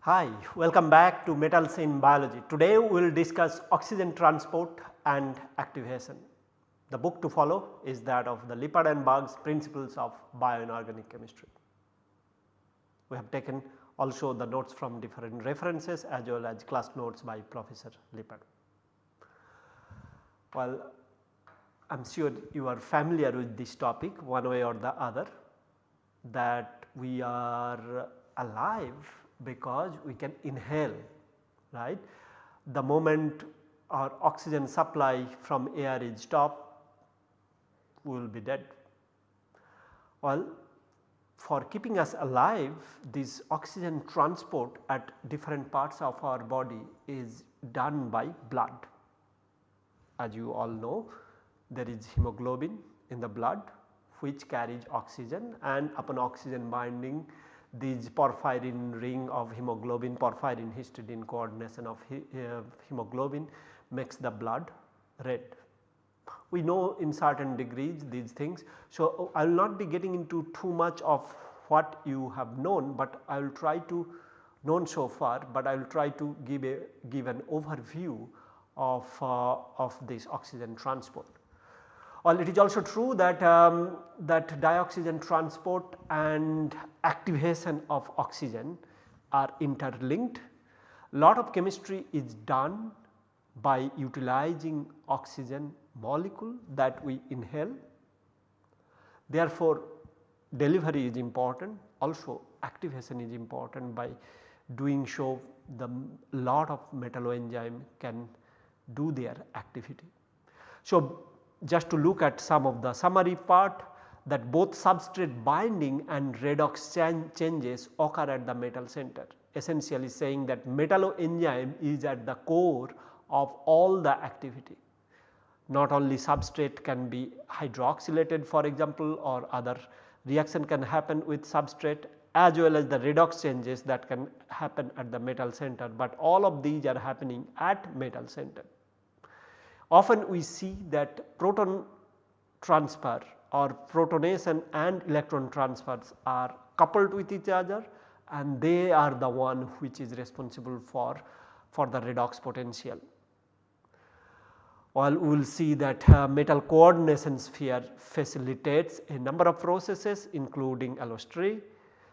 Hi, welcome back to Metals in Biology. Today we will discuss oxygen transport and activation. The book to follow is that of the Lippard and Berg's Principles of Bioinorganic Chemistry. We have taken also the notes from different references as well as class notes by Professor Lippard. Well, I am sure you are familiar with this topic one way or the other that we are alive because we can inhale right. The moment our oxygen supply from air is stopped we will be dead. Well for keeping us alive this oxygen transport at different parts of our body is done by blood. As you all know there is hemoglobin in the blood which carries oxygen and upon oxygen binding these porphyrin ring of hemoglobin porphyrin histidine coordination of he, uh, hemoglobin makes the blood red. We know in certain degrees these things. So, I will not be getting into too much of what you have known, but I will try to known so far, but I will try to give a give an overview of, uh, of this oxygen transport. Well, it is also true that, um, that dioxygen transport and activation of oxygen are interlinked. Lot of chemistry is done by utilizing oxygen molecule that we inhale. Therefore, delivery is important also activation is important by doing so the lot of metalloenzyme can do their activity. So, just to look at some of the summary part that both substrate binding and redox changes occur at the metal center essentially saying that metalloenzyme is at the core of all the activity. Not only substrate can be hydroxylated for example or other reaction can happen with substrate as well as the redox changes that can happen at the metal center, but all of these are happening at metal center. Often we see that proton transfer or protonation and electron transfers are coupled with each other and they are the one which is responsible for, for the redox potential. While we will see that uh, metal coordination sphere facilitates a number of processes including allostery.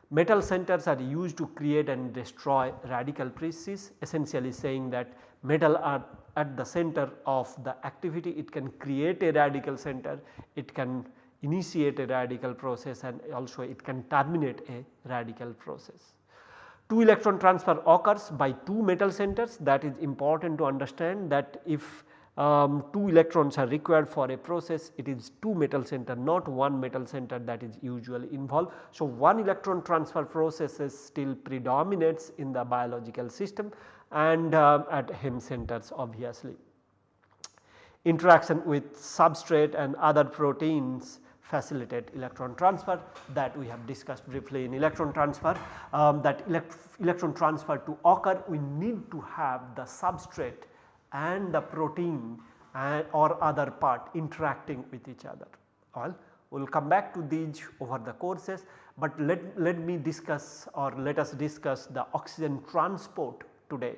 Metal centers are used to create and destroy radical pieces essentially saying that metal are at the center of the activity it can create a radical center, it can initiate a radical process and also it can terminate a radical process. 2 electron transfer occurs by 2 metal centers that is important to understand that if um, 2 electrons are required for a process it is 2 metal center not 1 metal center that is usually involved. So, 1 electron transfer processes still predominates in the biological system and uh, at heme centers obviously. Interaction with substrate and other proteins facilitate electron transfer that we have discussed briefly in electron transfer um, that elect electron transfer to occur we need to have the substrate and the protein and or other part interacting with each other. Well, we will come back to these over the courses, but let, let me discuss or let us discuss the oxygen transport today.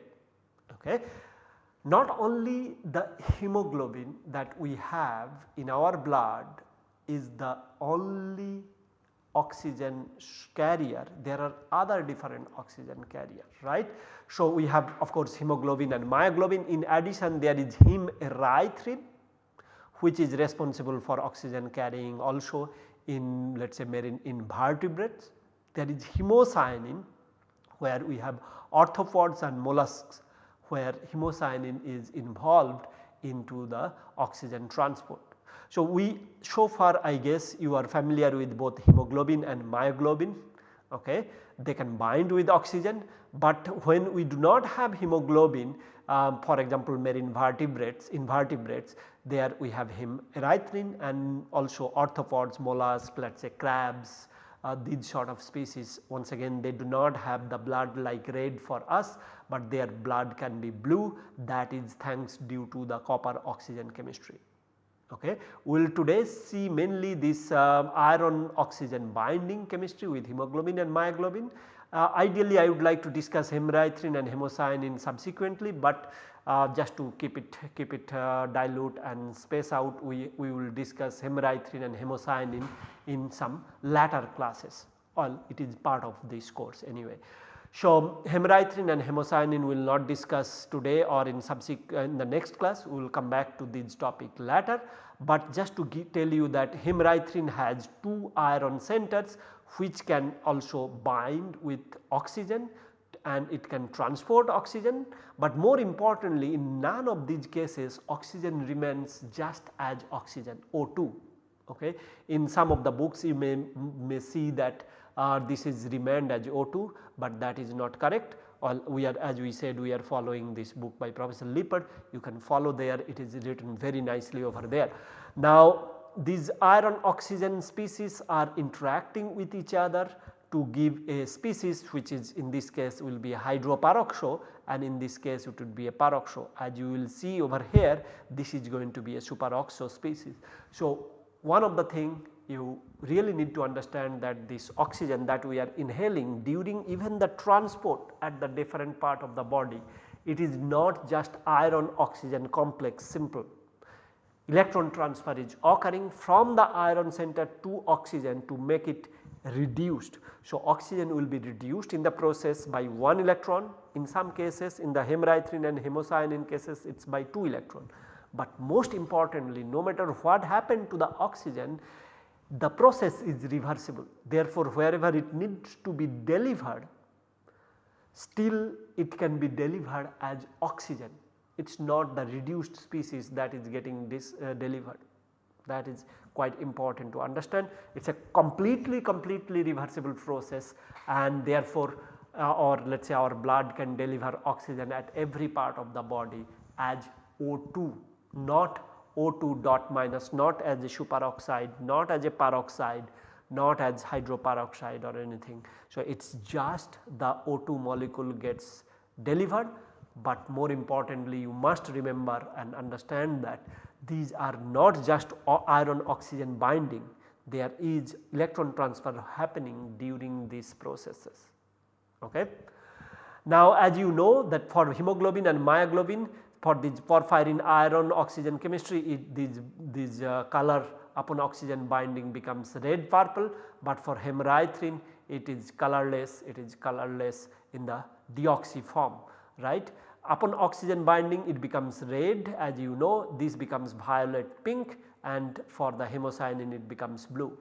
Okay. Not only the hemoglobin that we have in our blood is the only oxygen carrier, there are other different oxygen carrier right. So, we have of course hemoglobin and myoglobin in addition there is hemerythrin which is responsible for oxygen carrying also in let us say marine invertebrates. There is hemocyanin where we have arthropods and mollusks where hemocyanin is involved into the oxygen transport. So, we so far I guess you are familiar with both hemoglobin and myoglobin okay. they can bind with oxygen, but when we do not have hemoglobin um, for example marine vertebrates invertebrates there we have hemerythrin and also arthropods mollusks let us say crabs uh, these sort of species once again they do not have the blood like red for us, but their blood can be blue that is thanks due to the copper oxygen chemistry. Okay. We will today see mainly this uh, iron oxygen binding chemistry with hemoglobin and myoglobin. Uh, ideally I would like to discuss hemerythrin and hemocyanin subsequently, but uh, just to keep it keep it uh, dilute and space out we, we will discuss hemerythrin and hemocyanin in some latter classes or it is part of this course anyway. So, hemerythrin and hemocyanin will not discuss today or in subsequent uh, in the next class we will come back to this topic later, but just to tell you that hemerythrin has 2 iron centers which can also bind with oxygen and it can transport oxygen, but more importantly in none of these cases oxygen remains just as oxygen O2. Okay. In some of the books you may, may see that uh, this is remained as O2, but that is not correct. All we are as we said we are following this book by Professor Lippard you can follow there it is written very nicely over there. Now these iron oxygen species are interacting with each other to give a species which is in this case will be a hydroperoxo and in this case it would be a peroxo. As you will see over here this is going to be a superoxo species. So, one of the thing you really need to understand that this oxygen that we are inhaling during even the transport at the different part of the body it is not just iron oxygen complex simple electron transfer is occurring from the iron center to oxygen to make it reduced. So, oxygen will be reduced in the process by 1 electron in some cases in the hemerythrin and hemocyanin cases it is by 2 electron. But most importantly no matter what happened to the oxygen the process is reversible. Therefore wherever it needs to be delivered still it can be delivered as oxygen. It is not the reduced species that is getting this uh, delivered. That is quite important to understand. It is a completely completely reversible process and therefore uh, or let us say our blood can deliver oxygen at every part of the body as O2 not O2 dot minus not as a superoxide not as a peroxide not as hydroperoxide or anything. So, it is just the O2 molecule gets delivered, but more importantly you must remember and understand that these are not just iron oxygen binding there is electron transfer happening during these processes. Okay. Now as you know that for hemoglobin and myoglobin for this porphyrin iron oxygen chemistry it, these, these uh, color upon oxygen binding becomes red purple, but for hemerythrin it is colorless it is colorless in the deoxy form right upon oxygen binding it becomes red as you know this becomes violet pink and for the hemocyanin it becomes blue.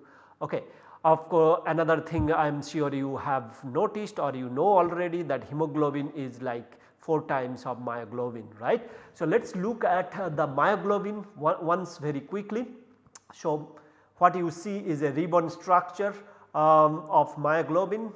Okay. Of course, another thing I am sure you have noticed or you know already that hemoglobin is like 4 times of myoglobin right. So, let us look at uh, the myoglobin once very quickly. So, what you see is a ribbon structure um, of myoglobin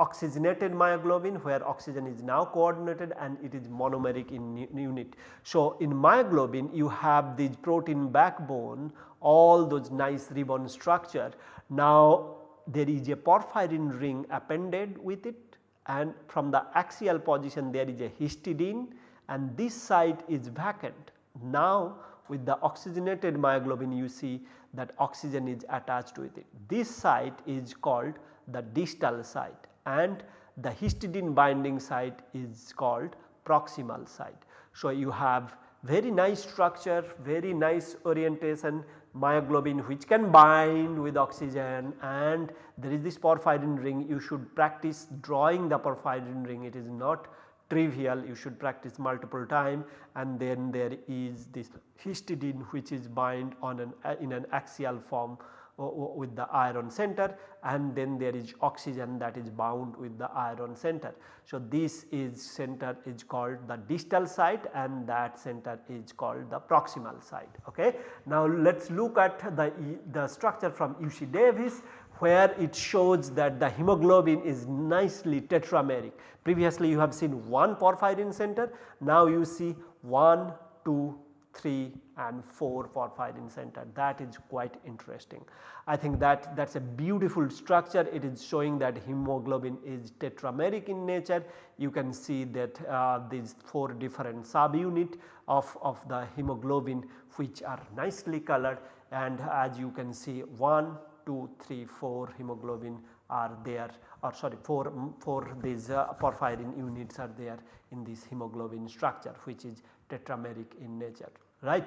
oxygenated myoglobin where oxygen is now coordinated and it is monomeric in unit. So, in myoglobin you have this protein backbone all those nice ribbon structure. Now there is a porphyrin ring appended with it and from the axial position there is a histidine and this site is vacant. Now with the oxygenated myoglobin you see that oxygen is attached with it. This site is called the distal site and the histidine binding site is called proximal site. So, you have very nice structure, very nice orientation myoglobin which can bind with oxygen and there is this porphyrin ring. You should practice drawing the porphyrin ring. It is not trivial. You should practice multiple time and then there is this histidine which is bind on an in an axial form Uh, with the iron center and then there is oxygen that is bound with the iron center. So, this is center is called the distal site and that center is called the proximal site. Okay. Now, let us look at the, the structure from UC Davis where it shows that the hemoglobin is nicely tetrameric. Previously you have seen one porphyrin center, now you see 1, 2, 3 and 4 porphyrin center that is quite interesting. I think that that is a beautiful structure it is showing that hemoglobin is tetrameric in nature. You can see that uh, these 4 different subunit of, of the hemoglobin which are nicely colored and as you can see 1, 2, 3, 4 hemoglobin are there or sorry 4, 4 these uh, porphyrin units are there in this hemoglobin structure which is tetrameric in nature right.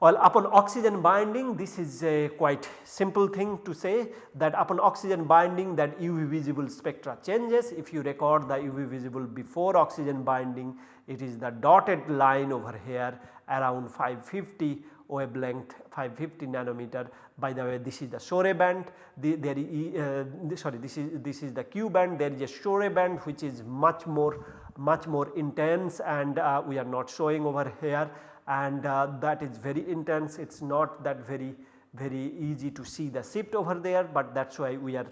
Well upon oxygen binding this is a quite simple thing to say that upon oxygen binding that UV visible spectra changes. If you record the UV visible before oxygen binding it is the dotted line over here around 550 wavelength 550 nanometer by the way this is the Soret band the, there uh, sorry this is this is the Q band there is a Soret band which is much more much more intense and uh, we are not showing over here. And uh, that is very intense. It is not that very very easy to see the shift over there but that is why we are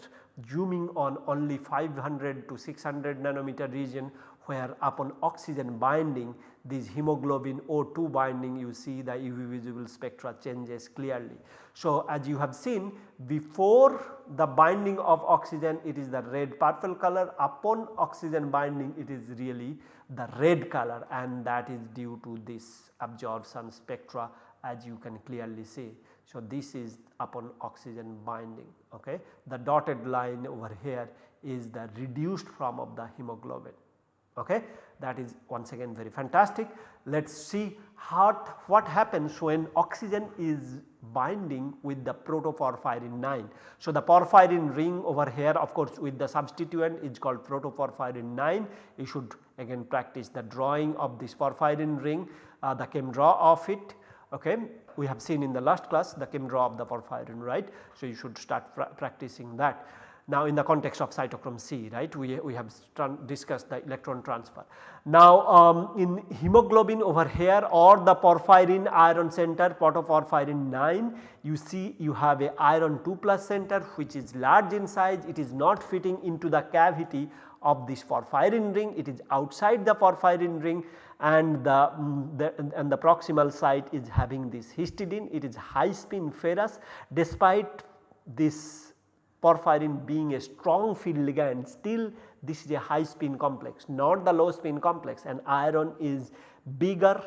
zooming on only 500 to 600 nanometer region where upon oxygen binding this hemoglobin O2 binding you see the UV visible spectra changes clearly. So, as you have seen before the binding of oxygen it is the red purple color upon oxygen binding it is really the red color and that is due to this absorption spectra as you can clearly see. So, this is upon oxygen binding ok. The dotted line over here is the reduced form of the hemoglobin ok. That is once again very fantastic. Let us see how, what happens when oxygen is binding with the protoporphyrin 9. So, the porphyrin ring over here of course with the substituent is called protoporphyrin 9. You should again practice the drawing of this porphyrin ring, uh, the chem draw of it okay. We have seen in the last class the chem draw of the porphyrin right. So, you should start pra practicing that. Now in the context of cytochrome C right we, we have discussed the electron transfer. Now um, in hemoglobin over here or the porphyrin iron center protoporphyrin 9 you see you have a iron 2 plus center which is large in size. It is not fitting into the cavity of this porphyrin ring. It is outside the porphyrin ring and the, um, the, and the proximal site is having this histidine. It is high spin ferrous. Despite this porphyrin being a strong field ligand still this is a high spin complex not the low spin complex and iron is bigger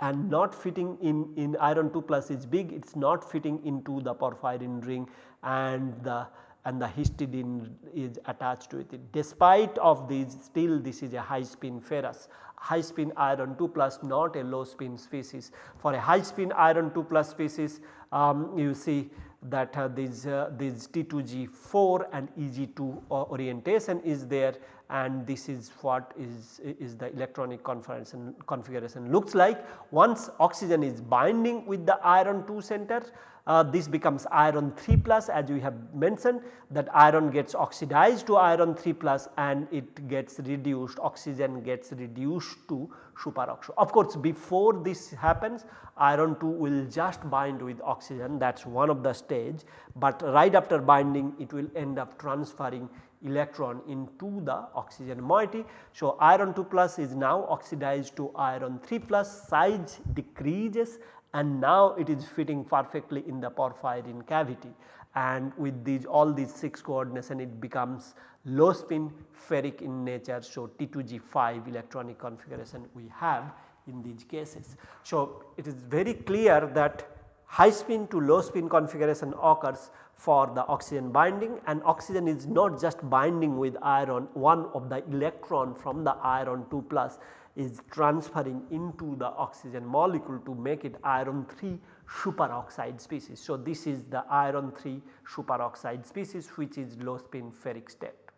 and not fitting in, in iron 2 plus is big it is not fitting into the porphyrin ring and the and the histidine is attached to it. Despite of these still this is a high spin ferrous high spin iron 2 plus not a low spin species. For a high spin iron 2 plus species um, you see that uh, this, uh, this T2G4 and EG2 uh, orientation is there and this is what is, is the electronic configuration, configuration looks like. Once oxygen is binding with the iron 2 center uh, this becomes iron 3 plus as we have mentioned that iron gets oxidized to iron 3 plus and it gets reduced oxygen gets reduced to superoxo. Of course before this happens iron 2 will just bind with oxygen that is one of the stage but right after binding it will end up transferring electron into the oxygen moiety. So, iron 2 plus is now oxidized to iron 3 plus size decreases and now it is fitting perfectly in the porphyrin cavity and with these all these 6 coordination it becomes low spin ferric in nature. So, T2G5 electronic configuration we have in these cases. So, it is very clear that high spin to low spin configuration occurs for the oxygen binding and oxygen is not just binding with iron one of the electron from the iron 2 plus is transferring into the oxygen molecule to make it iron 3 superoxide species. So, this is the iron 3 superoxide species which is low spin ferric state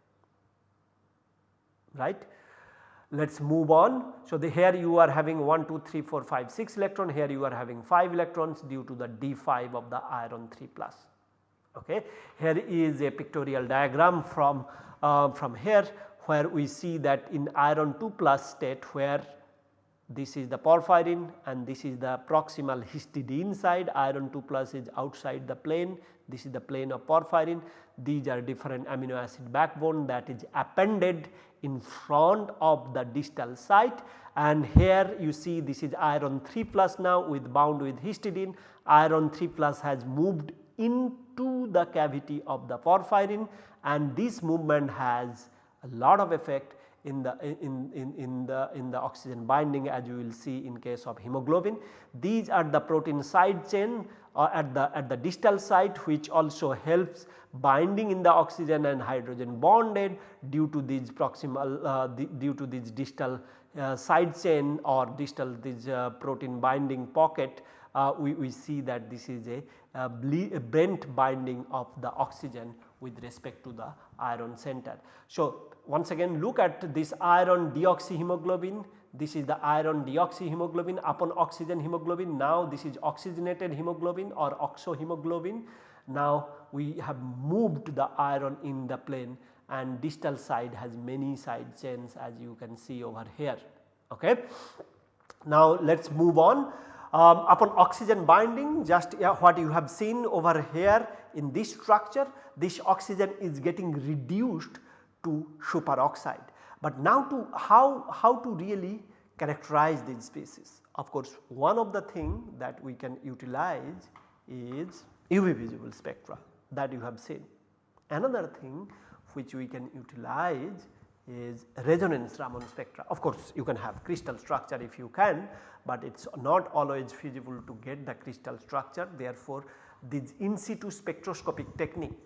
right. Let us move on. So, the here you are having 1, 2, 3, 4, 5, 6 electron here you are having 5 electrons due to the D5 of the iron 3 plus. Okay. Here is a pictorial diagram from, uh, from here where we see that in iron 2 plus state where this is the porphyrin and this is the proximal histidine side iron 2 plus is outside the plane. This is the plane of porphyrin. These are different amino acid backbone that is appended in front of the distal site. And here you see this is iron 3 plus now with bound with histidine. Iron 3 plus has moved into the cavity of the porphyrin and this movement has a lot of effect in the in, in, in the in the oxygen binding as you will see in case of hemoglobin. These are the protein side chain uh, at the at the distal site which also helps binding in the oxygen and hydrogen bonded due to these proximal uh, the, due to this distal uh, side chain or distal this uh, protein binding pocket uh, we, we see that this is a, a, a bent binding of the oxygen with respect to the iron center. So, once again look at this iron deoxyhemoglobin this is the iron deoxyhemoglobin upon oxygen hemoglobin now this is oxygenated hemoglobin or oxohemoglobin. Now we have moved the iron in the plane and distal side has many side chains as you can see over here. Okay. Now let us move on um, upon oxygen binding just yeah, what you have seen over here in this structure this oxygen is getting reduced to superoxide. But now to how, how to really characterize these species. Of course, one of the thing that we can utilize is UV visible spectra that you have seen. Another thing which we can utilize is resonance Raman spectra. Of course, you can have crystal structure if you can, but it is not always feasible to get the crystal structure. Therefore, this in situ spectroscopic technique,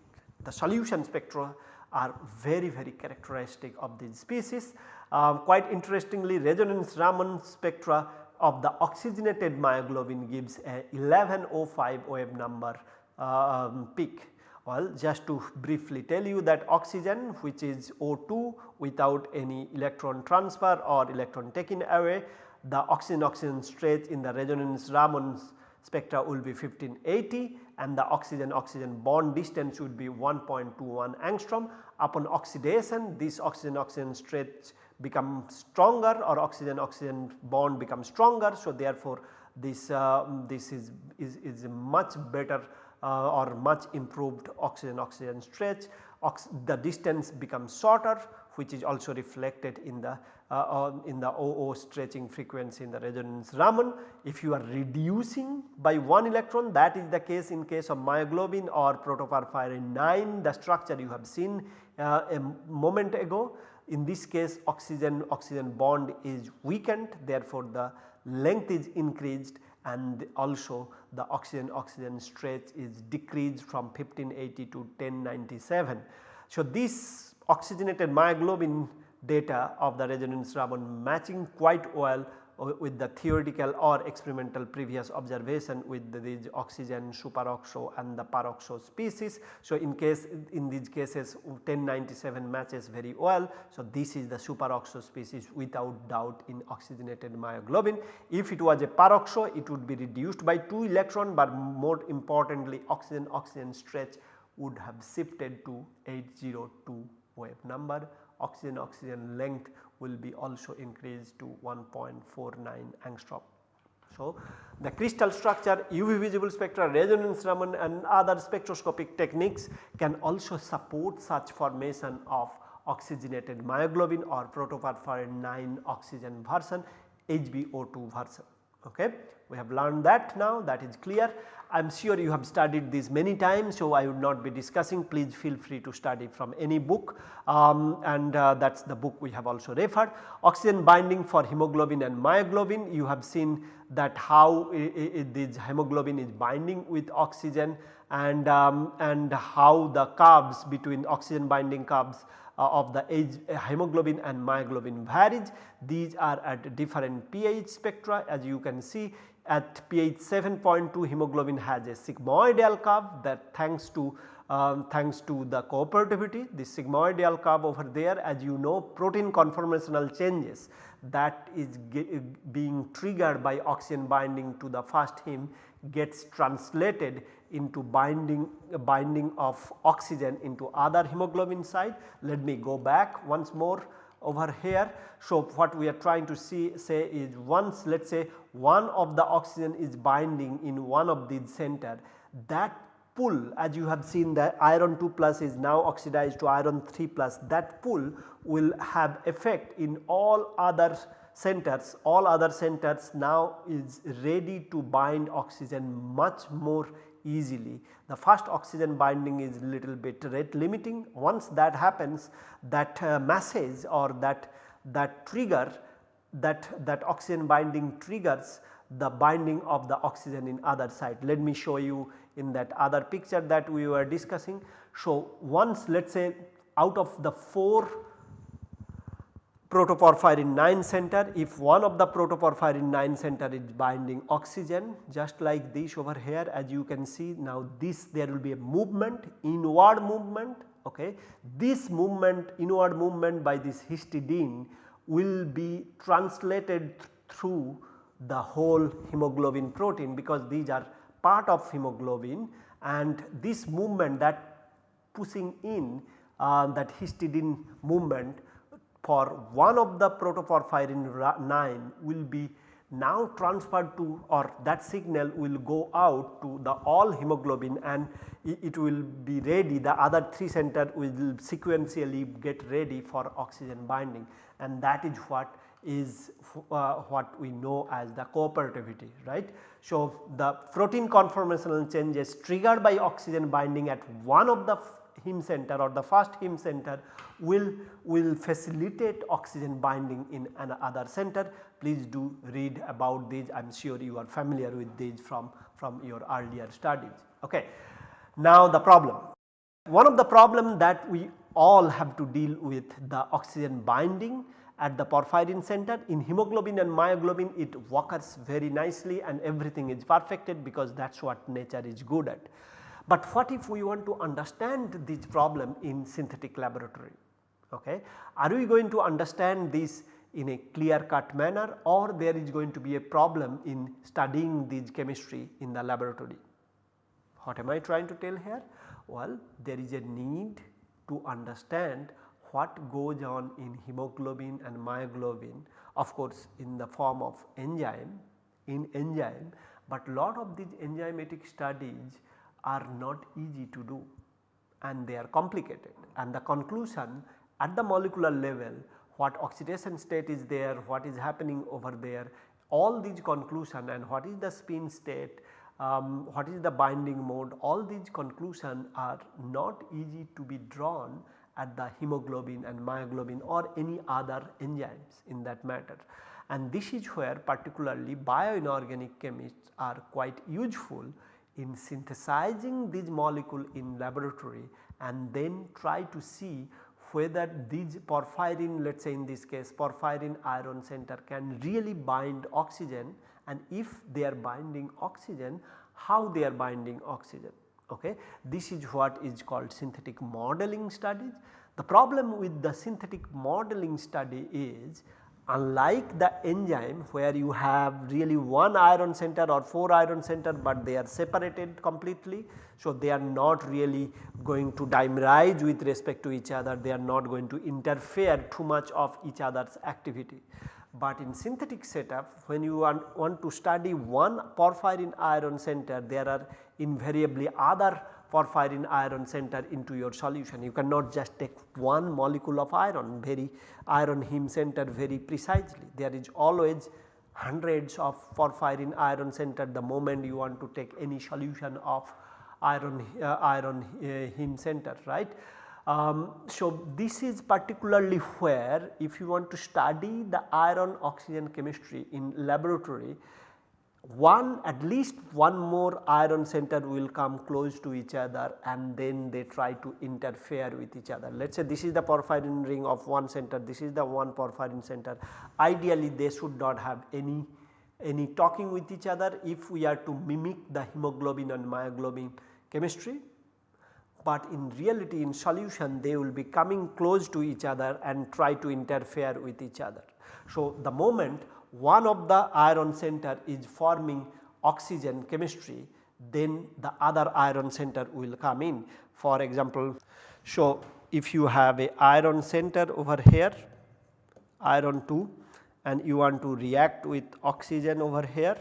the solution spectra are very very characteristic of these species. Uh, quite interestingly resonance Raman spectra of the oxygenated myoglobin gives a 1105 wave number um, peak well, just to briefly tell you that oxygen which is O2 without any electron transfer or electron taken away, the oxygen oxygen stretch in the resonance Raman spectra will be 1580 and the oxygen oxygen bond distance would be 1.21 angstrom. Upon oxidation this oxygen oxygen stretch becomes stronger or oxygen oxygen bond becomes stronger. So, therefore, this, uh, this is, is, is much better uh, or much improved oxygen oxygen stretch Ox the distance becomes shorter which is also reflected in the uh, in the OO stretching frequency in the resonance Raman. If you are reducing by 1 electron that is the case in case of myoglobin or protoporphyrin 9 the structure you have seen uh, a moment ago. In this case oxygen oxygen bond is weakened therefore the length is increased and also the oxygen oxygen stretch is decreased from 1580 to 1097. So, this oxygenated myoglobin data of the resonance Raman matching quite well uh, with the theoretical or experimental previous observation with the, these oxygen superoxo and the peroxo species. So, in case in these cases 1097 matches very well. So, this is the superoxo species without doubt in oxygenated myoglobin. If it was a peroxo it would be reduced by 2 electron but more importantly oxygen oxygen stretch would have shifted to 802 wave number oxygen oxygen length will be also increased to 1.49 angstrom. So, the crystal structure UV visible spectra resonance Raman and other spectroscopic techniques can also support such formation of oxygenated myoglobin or protoporphyrin 9 oxygen version HbO2 version. Okay. We have learned that now that is clear. I am sure you have studied this many times so I would not be discussing please feel free to study from any book um, and uh, that is the book we have also referred. Oxygen binding for hemoglobin and myoglobin you have seen that how this hemoglobin is binding with oxygen and, um, and how the curves between oxygen binding curves of the age, uh, hemoglobin and myoglobin varies. These are at different pH spectra as you can see at pH 7.2 hemoglobin has a sigmoidal curve that thanks to um, thanks to the cooperativity the sigmoidal curve over there as you know protein conformational changes that is being triggered by oxygen binding to the first heme gets translated into binding binding of oxygen into other hemoglobin side. Let me go back once more over here. So, what we are trying to see say is once let us say one of the oxygen is binding in one of these center that pull as you have seen the iron 2 plus is now oxidized to iron 3 plus that pull will have effect in all other centers all other centers now is ready to bind oxygen much more easily. The first oxygen binding is little bit rate limiting once that happens that uh, message or that that trigger that that oxygen binding triggers the binding of the oxygen in other side. Let me show you in that other picture that we were discussing. So, once let us say out of the 4 protoporphyrin 9 center if one of the protoporphyrin 9 center is binding oxygen just like this over here as you can see now this there will be a movement inward movement okay. This movement inward movement by this histidine will be translated th through the whole hemoglobin protein because these are part of hemoglobin and this movement that pushing in uh, that histidine movement for one of the protoporphyrin 9 will be now transferred to or that signal will go out to the all hemoglobin and it will be ready the other 3 center will sequentially get ready for oxygen binding and that is what is uh, what we know as the cooperativity right. So, the protein conformational changes triggered by oxygen binding at one of the heme center or the first heme center will, will facilitate oxygen binding in another center. Please do read about these I am sure you are familiar with these from, from your earlier studies. Okay. Now the problem, one of the problem that we all have to deal with the oxygen binding at the porphyrin center in hemoglobin and myoglobin it occurs very nicely and everything is perfected because that is what nature is good at. But what if we want to understand this problem in synthetic laboratory? Okay. Are we going to understand this in a clear cut manner or there is going to be a problem in studying this chemistry in the laboratory? What am I trying to tell here? Well, there is a need to understand what goes on in hemoglobin and myoglobin of course in the form of enzyme in enzyme, but lot of these enzymatic studies are not easy to do and they are complicated and the conclusion at the molecular level what oxidation state is there, what is happening over there all these conclusion and what is the spin state, um, what is the binding mode all these conclusion are not easy to be drawn at the hemoglobin and myoglobin or any other enzymes in that matter. And this is where particularly bioinorganic chemists are quite useful in synthesizing these molecule in laboratory and then try to see whether these porphyrin let us say in this case porphyrin iron center can really bind oxygen and if they are binding oxygen how they are binding oxygen okay. This is what is called synthetic modeling studies. The problem with the synthetic modeling study is unlike the enzyme where you have really one iron center or 4 iron center but they are separated completely. So, they are not really going to dimerize with respect to each other, they are not going to interfere too much of each other's activity. But in synthetic setup when you want, want to study one porphyrin iron center there are invariably other porphyrin iron center into your solution. You cannot just take one molecule of iron very iron heme center very precisely. There is always hundreds of porphyrin iron center the moment you want to take any solution of iron uh, iron uh, heme center right. Um, so, this is particularly where if you want to study the iron oxygen chemistry in laboratory one at least one more iron center will come close to each other and then they try to interfere with each other. Let us say this is the porphyrin ring of one center, this is the one porphyrin center. Ideally they should not have any any talking with each other if we are to mimic the hemoglobin and myoglobin chemistry but in reality in solution they will be coming close to each other and try to interfere with each other. So, the moment one of the iron center is forming oxygen chemistry then the other iron center will come in. For example, so if you have a iron center over here iron 2 and you want to react with oxygen over here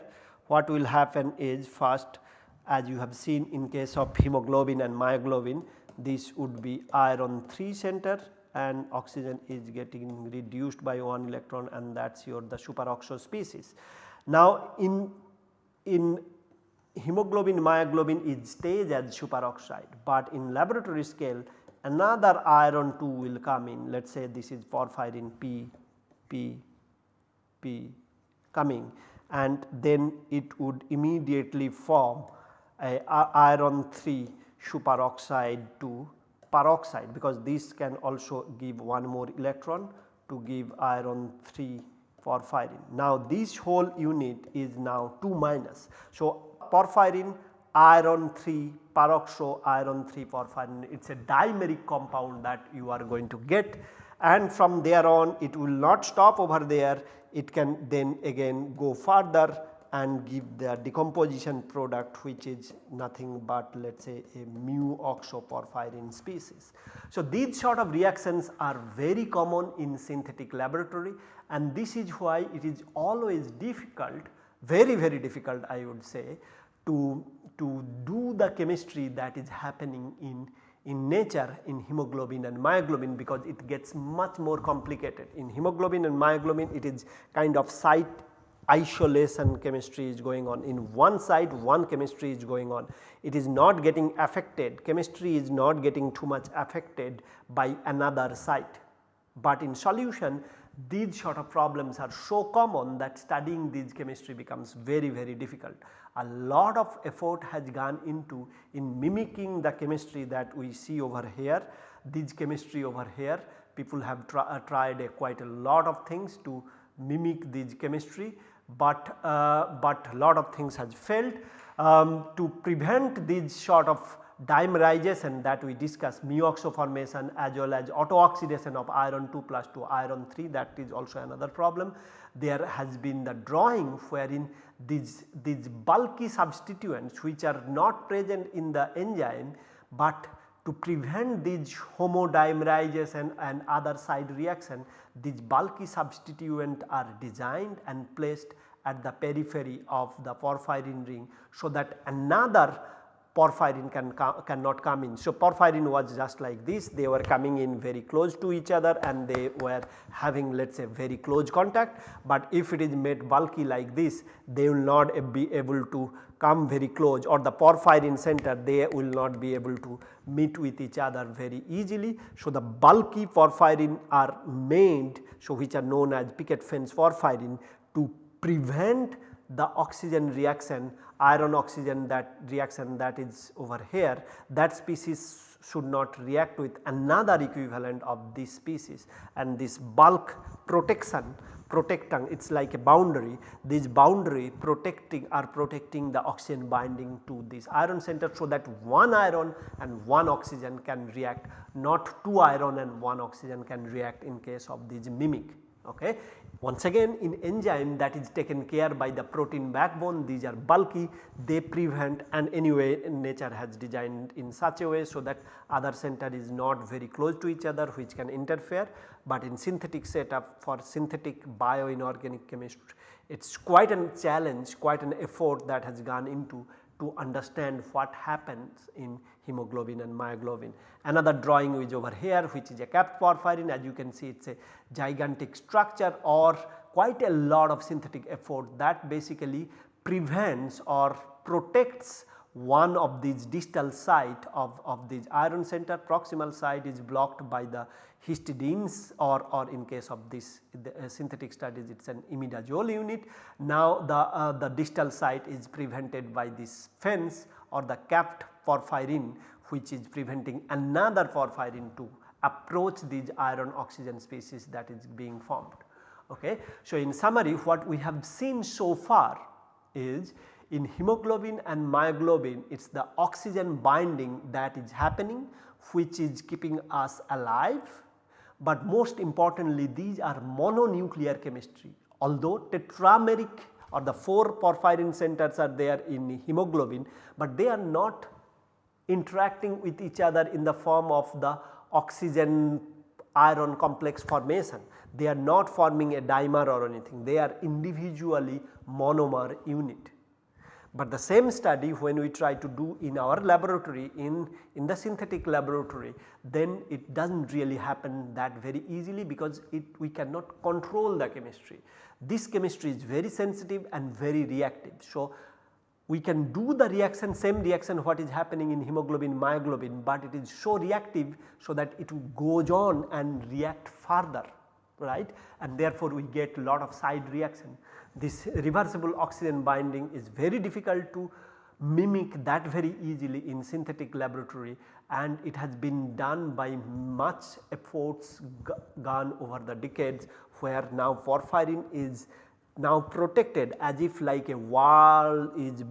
what will happen is first as you have seen in case of hemoglobin and myoglobin this would be iron 3 center and oxygen is getting reduced by 1 electron and that is your the superoxo species. Now in, in hemoglobin myoglobin it stays as superoxide, but in laboratory scale another iron 2 will come in let us say this is porphyrin P, P, P coming and then it would immediately form a iron 3 superoxide to peroxide because this can also give one more electron to give iron 3 porphyrin. Now this whole unit is now 2 minus. So porphyrin iron 3 peroxo iron 3 porphyrin it is a dimeric compound that you are going to get and from there on it will not stop over there it can then again go further and give the decomposition product which is nothing but let us say a mu oxoporphyrin species. So, these sort of reactions are very common in synthetic laboratory and this is why it is always difficult very very difficult I would say to, to do the chemistry that is happening in in nature in hemoglobin and myoglobin because it gets much more complicated. In hemoglobin and myoglobin it is kind of site isolation chemistry is going on. In one side one chemistry is going on. It is not getting affected chemistry is not getting too much affected by another site. But in solution these sort of problems are so common that studying these chemistry becomes very very difficult. A lot of effort has gone into in mimicking the chemistry that we see over here, these chemistry over here people have uh, tried a quite a lot of things to mimic these chemistry, but, uh, but lot of things has failed. Um, to prevent these sort of dimerization that we discussed mu oxo formation as well as auto oxidation of iron 2 plus to iron 3 that is also another problem. There has been the drawing wherein these, these bulky substituents which are not present in the enzyme, but to prevent these homodimerization and other side reaction these bulky substituent are designed and placed at the periphery of the porphyrin ring so that another porphyrin can cannot come in. So, porphyrin was just like this they were coming in very close to each other and they were having let us say very close contact, but if it is made bulky like this they will not be able to come very close or the porphyrin center they will not be able to meet with each other very easily. So, the bulky porphyrin are made so which are known as picket fence porphyrin to prevent the oxygen reaction iron oxygen that reaction that is over here that species should not react with another equivalent of this species and this bulk protection protecting it is like a boundary this boundary protecting are protecting the oxygen binding to this iron center so that one iron and one oxygen can react not two iron and one oxygen can react in case of this mimic. Okay. Once again in enzyme that is taken care by the protein backbone these are bulky they prevent and anyway nature has designed in such a way so that other center is not very close to each other which can interfere. But in synthetic setup for synthetic bioinorganic chemistry it is quite a challenge quite an effort that has gone into to understand what happens in hemoglobin and myoglobin. Another drawing is over here which is a capped porphyrin as you can see it is a gigantic structure or quite a lot of synthetic effort that basically prevents or protects one of these distal site of, of this iron center proximal site is blocked by the histidines or, or in case of this uh, synthetic studies it is an imidazole unit. Now the, uh, the distal site is prevented by this fence or the capped porphyrin which is preventing another porphyrin to approach these iron oxygen species that is being formed. Okay. So, in summary what we have seen so far is in hemoglobin and myoglobin it is the oxygen binding that is happening which is keeping us alive but most importantly these are mononuclear chemistry although tetrameric or the 4 porphyrin centers are there in hemoglobin, but they are not interacting with each other in the form of the oxygen iron complex formation. They are not forming a dimer or anything, they are individually monomer unit. But the same study when we try to do in our laboratory in, in the synthetic laboratory then it does not really happen that very easily because it we cannot control the chemistry. This chemistry is very sensitive and very reactive. So, we can do the reaction same reaction what is happening in hemoglobin myoglobin, but it is so reactive so that it goes on and react further right and therefore we get lot of side reaction. This reversible oxygen binding is very difficult to mimic that very easily in synthetic laboratory and it has been done by much efforts gone over the decades where now porphyrin is now protected as if like a wall is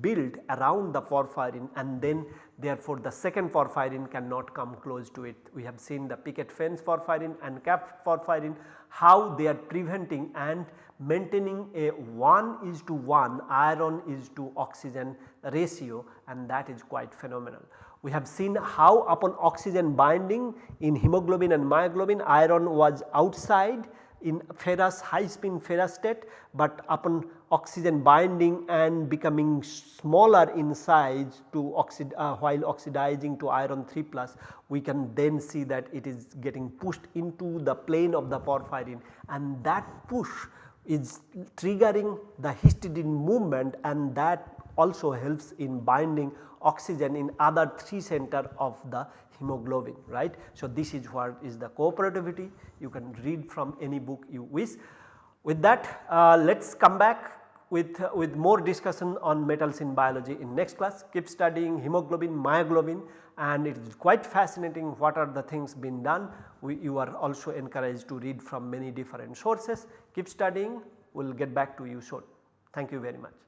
built around the porphyrin and then therefore the second porphyrin cannot come close to it. We have seen the picket fence porphyrin and cap porphyrin how they are preventing and maintaining a 1 is to 1 iron is to oxygen ratio and that is quite phenomenal. We have seen how upon oxygen binding in hemoglobin and myoglobin iron was outside in ferrous high spin ferrous state, but upon oxygen binding and becoming smaller in size to oxid uh, while oxidizing to iron 3 plus we can then see that it is getting pushed into the plane of the porphyrin. And that push is triggering the histidine movement and that also helps in binding oxygen in other 3 center of the hemoglobin right. So, this is what is the cooperativity you can read from any book you wish. With that uh, let us come back with, uh, with more discussion on metals in biology in next class. Keep studying hemoglobin, myoglobin and it is quite fascinating what are the things being done. We, you are also encouraged to read from many different sources. Keep studying, we will get back to you soon. Thank you very much.